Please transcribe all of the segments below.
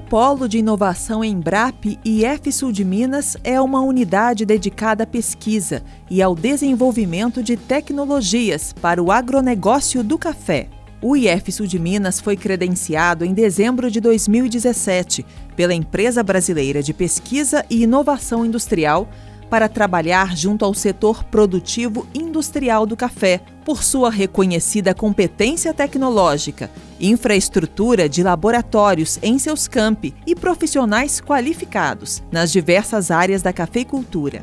Polo de Inovação Embrap e Sul de Minas é uma unidade dedicada à pesquisa e ao desenvolvimento de tecnologias para o agronegócio do café. O Sul de Minas foi credenciado em dezembro de 2017 pela Empresa Brasileira de Pesquisa e Inovação Industrial para trabalhar junto ao setor produtivo industrial do café, por sua reconhecida competência tecnológica, infraestrutura de laboratórios em seus campi e profissionais qualificados nas diversas áreas da cafeicultura.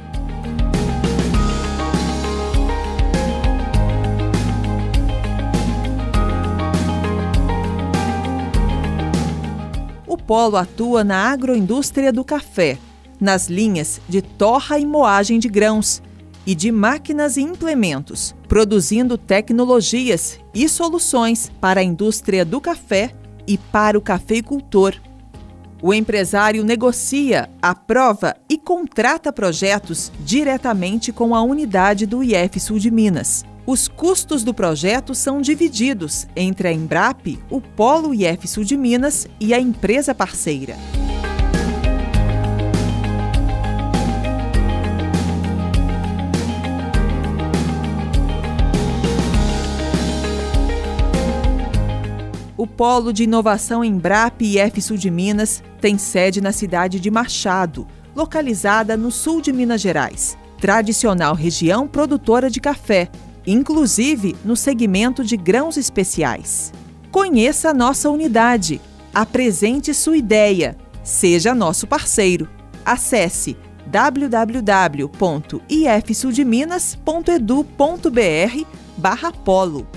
O polo atua na agroindústria do café, nas linhas de torra e moagem de grãos e de máquinas e implementos, produzindo tecnologias e soluções para a indústria do café e para o cafeicultor. O empresário negocia, aprova e contrata projetos diretamente com a unidade do IF Sul de Minas. Os custos do projeto são divididos entre a Embrap, o Polo IF Sul de Minas e a empresa parceira. O Polo de Inovação Embrap e Sul de Minas tem sede na cidade de Machado, localizada no sul de Minas Gerais, tradicional região produtora de café, inclusive no segmento de grãos especiais. Conheça a nossa unidade, apresente sua ideia, seja nosso parceiro. Acesse www.ifsuldeminas.edu.br barra polo.